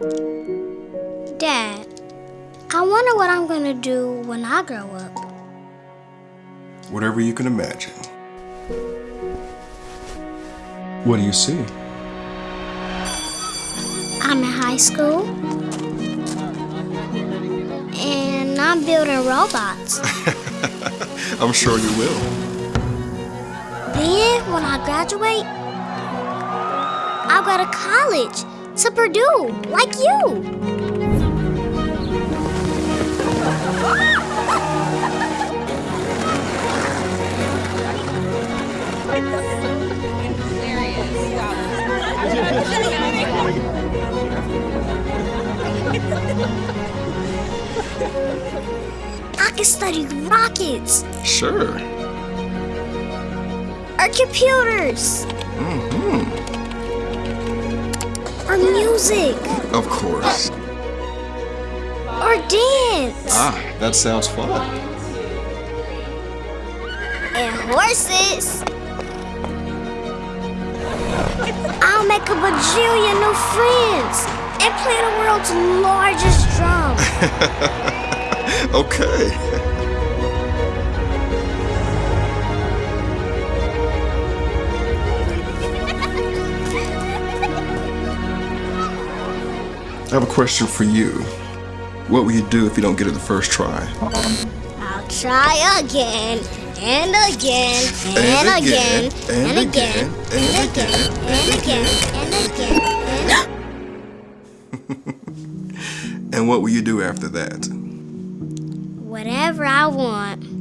Dad, I wonder what I'm gonna do when I grow up. Whatever you can imagine. What do you see? I'm in high school. And I'm building robots. I'm sure you will. Then, when I graduate, I'll go to college to Purdue, like you. I can study rockets Sure. or computers or music Of course. or dance Ah, that sounds fun. and horses. I'll make a bajillion new friends and play the world's largest drum. Okay. I have a question for you. What will you do if you don't get it the first try? I'll try again and again and, again, and again and again and again and again. And what will you do after that? Whatever I want.